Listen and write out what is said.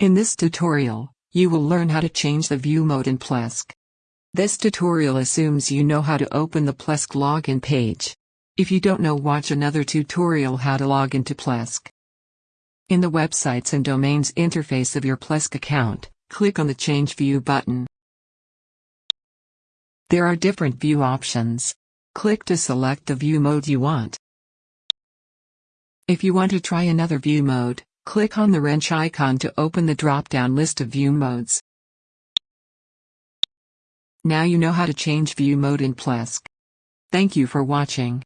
In this tutorial, you will learn how to change the view mode in Plesk. This tutorial assumes you know how to open the Plesk login page. If you don't know watch another tutorial how to log into Plesk. In the Websites and Domains interface of your Plesk account, click on the Change View button. There are different view options. Click to select the view mode you want. If you want to try another view mode, click on the wrench icon to open the drop-down list of view modes. Now you know how to change view mode in Plesk. Thank you for watching.